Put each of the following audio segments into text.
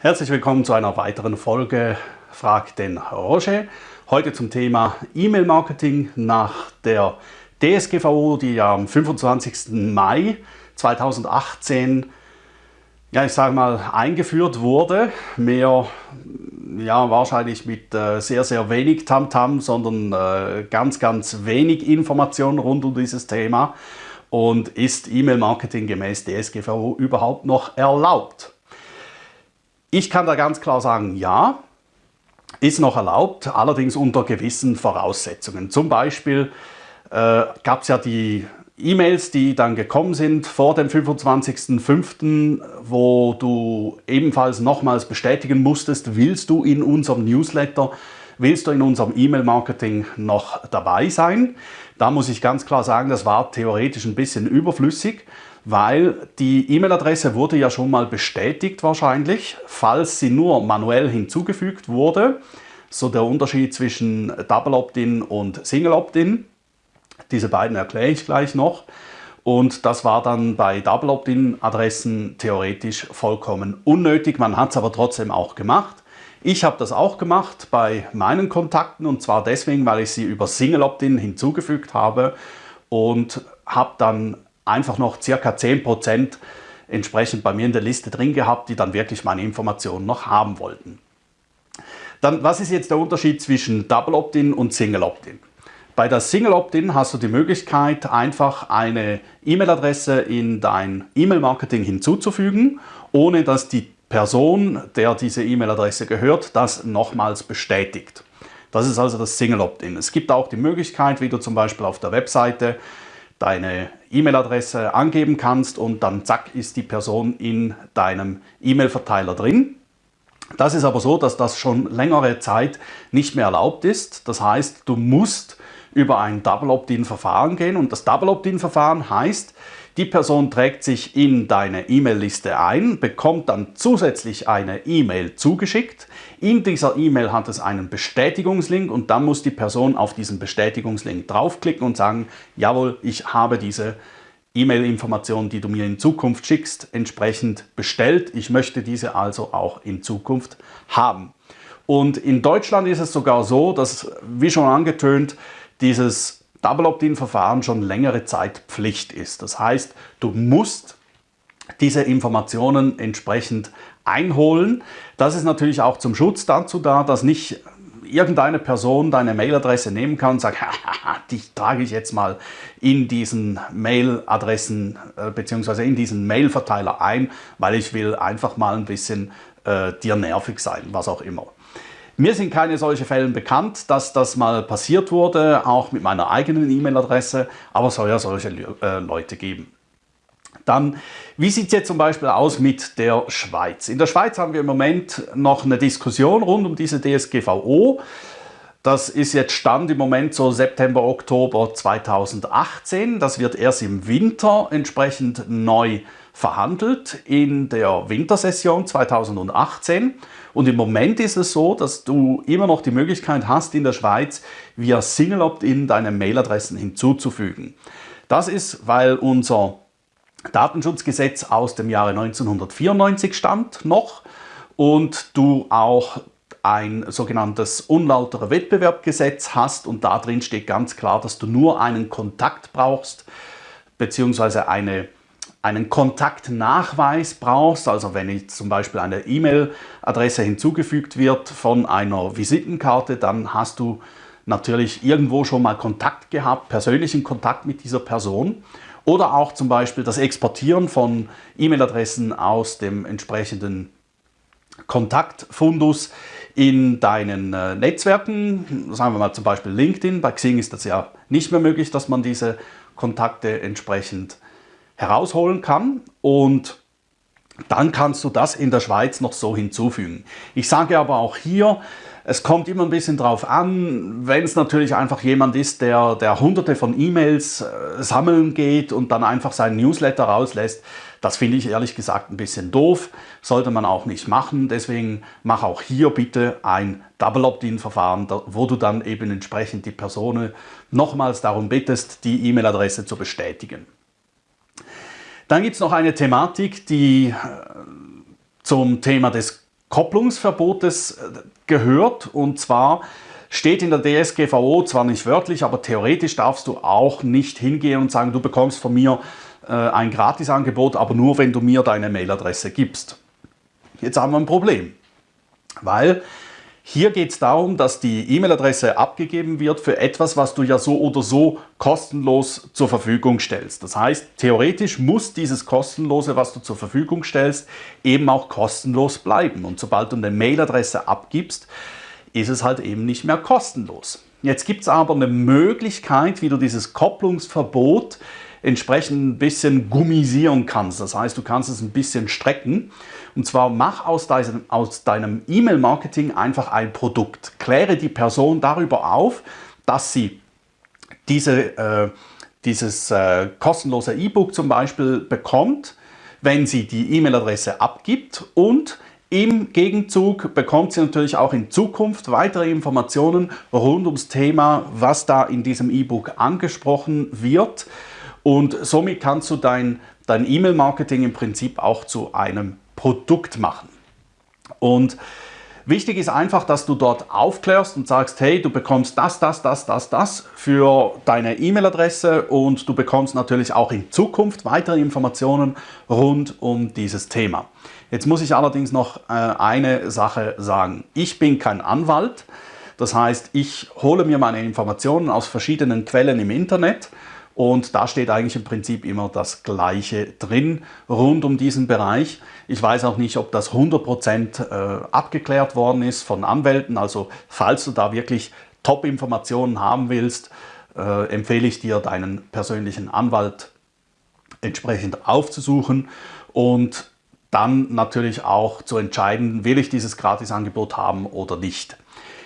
Herzlich willkommen zu einer weiteren Folge Frag den Roger. Heute zum Thema E-Mail-Marketing nach der DSGVO, die am 25. Mai 2018 ja, ich sage mal, eingeführt wurde. Mehr, ja, wahrscheinlich mit äh, sehr, sehr wenig Tamtam, -Tam, sondern äh, ganz, ganz wenig Informationen rund um dieses Thema. Und ist E-Mail-Marketing gemäß DSGVO überhaupt noch erlaubt? Ich kann da ganz klar sagen, ja, ist noch erlaubt, allerdings unter gewissen Voraussetzungen. Zum Beispiel äh, gab es ja die E-Mails, die dann gekommen sind vor dem 25.05., wo du ebenfalls nochmals bestätigen musstest, willst du in unserem Newsletter, willst du in unserem E-Mail-Marketing noch dabei sein? Da muss ich ganz klar sagen, das war theoretisch ein bisschen überflüssig, weil die E-Mail-Adresse wurde ja schon mal bestätigt wahrscheinlich, falls sie nur manuell hinzugefügt wurde. So der Unterschied zwischen Double Opt-in und Single Opt-in. Diese beiden erkläre ich gleich noch. Und das war dann bei Double Opt-in-Adressen theoretisch vollkommen unnötig. Man hat es aber trotzdem auch gemacht. Ich habe das auch gemacht bei meinen Kontakten und zwar deswegen, weil ich sie über Single Opt-in hinzugefügt habe und habe dann einfach noch circa 10% entsprechend bei mir in der Liste drin gehabt, die dann wirklich meine Informationen noch haben wollten. Dann, was ist jetzt der Unterschied zwischen Double Opt-in und Single Opt-in? Bei der Single Opt-in hast du die Möglichkeit, einfach eine E-Mail-Adresse in dein E-Mail-Marketing hinzuzufügen, ohne dass die Person, der diese E-Mail-Adresse gehört, das nochmals bestätigt. Das ist also das Single Opt-in. Es gibt auch die Möglichkeit, wie du zum Beispiel auf der Webseite deine E-Mail-Adresse angeben kannst und dann zack ist die Person in deinem E-Mail-Verteiler drin. Das ist aber so, dass das schon längere Zeit nicht mehr erlaubt ist. Das heißt, du musst über ein Double Opt-in-Verfahren gehen. Und das Double Opt-in-Verfahren heißt, die Person trägt sich in deine E-Mail-Liste ein, bekommt dann zusätzlich eine E-Mail zugeschickt. In dieser E-Mail hat es einen Bestätigungslink und dann muss die Person auf diesen Bestätigungslink draufklicken und sagen, jawohl, ich habe diese E-Mail-Information, die du mir in Zukunft schickst, entsprechend bestellt. Ich möchte diese also auch in Zukunft haben. Und in Deutschland ist es sogar so, dass, wie schon angetönt, dieses Double Opt-in-Verfahren schon längere Zeit Pflicht ist. Das heißt, du musst diese Informationen entsprechend einholen. Das ist natürlich auch zum Schutz dazu da, dass nicht irgendeine Person deine Mailadresse nehmen kann und sagt, die trage ich jetzt mal in diesen Mailadressen äh, bzw. in diesen Mailverteiler ein, weil ich will einfach mal ein bisschen äh, dir nervig sein, was auch immer. Mir sind keine solche Fälle bekannt, dass das mal passiert wurde, auch mit meiner eigenen E-Mail-Adresse, aber es soll ja solche äh, Leute geben. Dann, wie sieht es jetzt zum Beispiel aus mit der Schweiz? In der Schweiz haben wir im Moment noch eine Diskussion rund um diese DSGVO. Das ist jetzt Stand im Moment so September, Oktober 2018. Das wird erst im Winter entsprechend neu verhandelt in der Wintersession 2018. Und im Moment ist es so, dass du immer noch die Möglichkeit hast, in der Schweiz via Single Opt-in deine Mailadressen hinzuzufügen. Das ist, weil unser Datenschutzgesetz aus dem Jahre 1994 stammt noch und du auch ein sogenanntes unlauterer Wettbewerbgesetz hast und da drin steht ganz klar, dass du nur einen Kontakt brauchst beziehungsweise eine einen Kontaktnachweis brauchst, also wenn jetzt zum Beispiel eine E-Mail-Adresse hinzugefügt wird von einer Visitenkarte, dann hast du natürlich irgendwo schon mal Kontakt gehabt, persönlichen Kontakt mit dieser Person. Oder auch zum Beispiel das Exportieren von E-Mail-Adressen aus dem entsprechenden Kontaktfundus in deinen äh, Netzwerken, sagen wir mal zum Beispiel LinkedIn, bei Xing ist das ja nicht mehr möglich, dass man diese Kontakte entsprechend herausholen kann und dann kannst du das in der Schweiz noch so hinzufügen. Ich sage aber auch hier, es kommt immer ein bisschen drauf an, wenn es natürlich einfach jemand ist, der, der hunderte von E-Mails äh, sammeln geht und dann einfach seinen Newsletter rauslässt, das finde ich ehrlich gesagt ein bisschen doof, sollte man auch nicht machen. Deswegen mach auch hier bitte ein Double Opt-in-Verfahren, wo du dann eben entsprechend die Person nochmals darum bittest, die E-Mail-Adresse zu bestätigen. Dann gibt es noch eine Thematik, die äh, zum Thema des Kopplungsverbotes äh, gehört und zwar steht in der DSGVO zwar nicht wörtlich, aber theoretisch darfst du auch nicht hingehen und sagen, du bekommst von mir äh, ein Gratisangebot, aber nur wenn du mir deine Mailadresse gibst. Jetzt haben wir ein Problem, weil hier geht es darum, dass die E-Mail-Adresse abgegeben wird für etwas, was du ja so oder so kostenlos zur Verfügung stellst. Das heißt, theoretisch muss dieses kostenlose, was du zur Verfügung stellst, eben auch kostenlos bleiben. Und sobald du eine Mail-Adresse abgibst, ist es halt eben nicht mehr kostenlos. Jetzt gibt es aber eine Möglichkeit, wie du dieses Kopplungsverbot entsprechend ein bisschen gummisieren kannst. Das heißt, du kannst es ein bisschen strecken. Und zwar mach aus deinem, aus deinem E-Mail-Marketing einfach ein Produkt. Kläre die Person darüber auf, dass sie diese, äh, dieses äh, kostenlose E-Book zum Beispiel bekommt, wenn sie die E-Mail-Adresse abgibt und im Gegenzug bekommt sie natürlich auch in Zukunft weitere Informationen rund ums Thema, was da in diesem E-Book angesprochen wird. Und somit kannst du dein, dein E-Mail-Marketing im Prinzip auch zu einem Produkt machen. Und wichtig ist einfach, dass du dort aufklärst und sagst, hey, du bekommst das, das, das, das, das für deine E-Mail-Adresse und du bekommst natürlich auch in Zukunft weitere Informationen rund um dieses Thema. Jetzt muss ich allerdings noch äh, eine Sache sagen. Ich bin kein Anwalt. Das heißt, ich hole mir meine Informationen aus verschiedenen Quellen im Internet und da steht eigentlich im Prinzip immer das Gleiche drin rund um diesen Bereich. Ich weiß auch nicht, ob das 100% äh, abgeklärt worden ist von Anwälten. Also falls du da wirklich Top-Informationen haben willst, äh, empfehle ich dir, deinen persönlichen Anwalt entsprechend aufzusuchen und dann natürlich auch zu entscheiden, will ich dieses Gratisangebot haben oder nicht.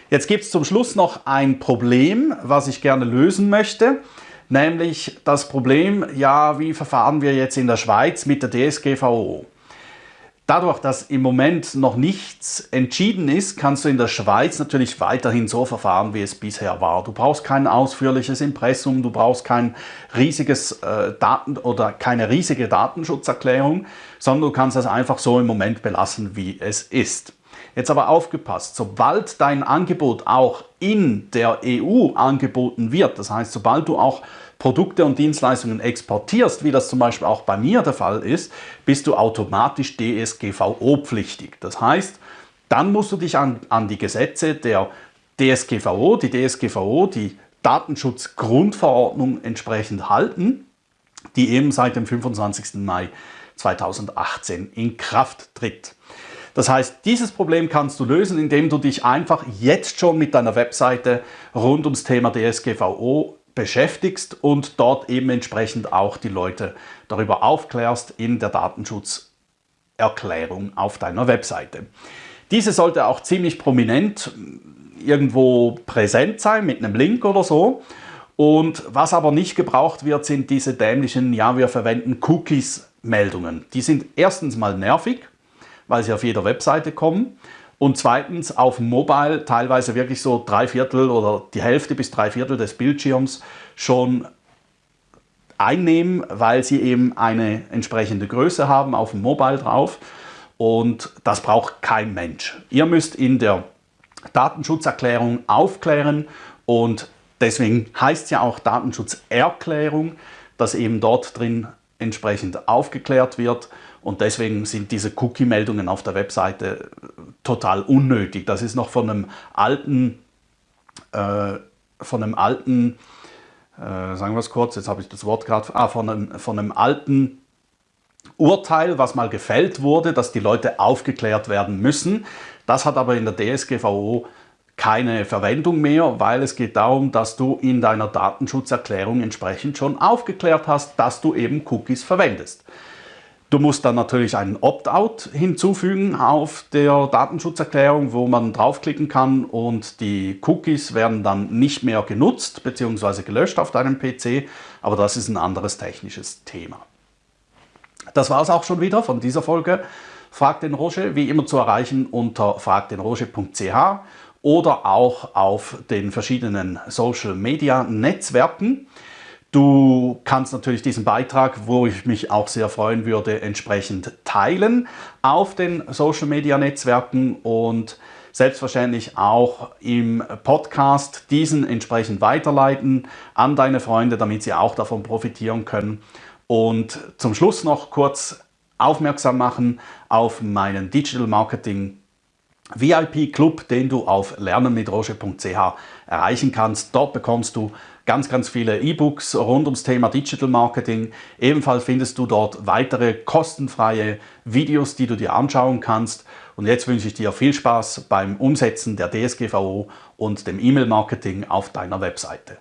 Jetzt gibt es zum Schluss noch ein Problem, was ich gerne lösen möchte nämlich das Problem, ja, wie verfahren wir jetzt in der Schweiz mit der DSGVO? Dadurch, dass im Moment noch nichts entschieden ist, kannst du in der Schweiz natürlich weiterhin so verfahren, wie es bisher war. Du brauchst kein ausführliches Impressum, du brauchst kein riesiges äh, Daten oder keine riesige Datenschutzerklärung, sondern du kannst es einfach so im Moment belassen, wie es ist. Jetzt aber aufgepasst, sobald dein Angebot auch in der EU angeboten wird, das heißt, sobald du auch Produkte und Dienstleistungen exportierst, wie das zum Beispiel auch bei mir der Fall ist, bist du automatisch DSGVO-pflichtig. Das heißt, dann musst du dich an, an die Gesetze der DSGVO, die DSGVO, die Datenschutzgrundverordnung entsprechend halten, die eben seit dem 25. Mai 2018 in Kraft tritt. Das heißt, dieses Problem kannst du lösen, indem du dich einfach jetzt schon mit deiner Webseite rund ums Thema DSGVO beschäftigst und dort eben entsprechend auch die Leute darüber aufklärst in der Datenschutzerklärung auf deiner Webseite. Diese sollte auch ziemlich prominent irgendwo präsent sein mit einem Link oder so. Und was aber nicht gebraucht wird, sind diese dämlichen, ja, wir verwenden Cookies-Meldungen. Die sind erstens mal nervig weil sie auf jeder Webseite kommen. Und zweitens auf Mobile teilweise wirklich so drei Viertel oder die Hälfte bis drei Viertel des Bildschirms schon einnehmen, weil sie eben eine entsprechende Größe haben auf dem Mobile drauf. Und das braucht kein Mensch. Ihr müsst in der Datenschutzerklärung aufklären und deswegen heißt es ja auch Datenschutzerklärung, dass eben dort drin entsprechend aufgeklärt wird und deswegen sind diese Cookie-Meldungen auf der Webseite total unnötig. Das ist noch von einem alten, äh, von einem alten, äh, sagen wir es kurz, jetzt habe ich das Wort gerade, ah, von einem, von einem alten Urteil, was mal gefällt wurde, dass die Leute aufgeklärt werden müssen. Das hat aber in der DSGVO keine Verwendung mehr, weil es geht darum, dass du in deiner Datenschutzerklärung entsprechend schon aufgeklärt hast, dass du eben Cookies verwendest. Du musst dann natürlich einen Opt-out hinzufügen auf der Datenschutzerklärung, wo man draufklicken kann und die Cookies werden dann nicht mehr genutzt bzw. gelöscht auf deinem PC, aber das ist ein anderes technisches Thema. Das war es auch schon wieder von dieser Folge. Frag den Roger, wie immer zu erreichen unter fragdenroger.ch oder auch auf den verschiedenen Social Media Netzwerken. Du kannst natürlich diesen Beitrag, wo ich mich auch sehr freuen würde, entsprechend teilen auf den Social Media Netzwerken und selbstverständlich auch im Podcast diesen entsprechend weiterleiten an deine Freunde, damit sie auch davon profitieren können. Und zum Schluss noch kurz aufmerksam machen auf meinen Digital Marketing VIP-Club, den du auf lernenmitroche.ch erreichen kannst. Dort bekommst du ganz, ganz viele E-Books rund ums Thema Digital Marketing. Ebenfalls findest du dort weitere kostenfreie Videos, die du dir anschauen kannst. Und jetzt wünsche ich dir viel Spaß beim Umsetzen der DSGVO und dem E-Mail-Marketing auf deiner Webseite.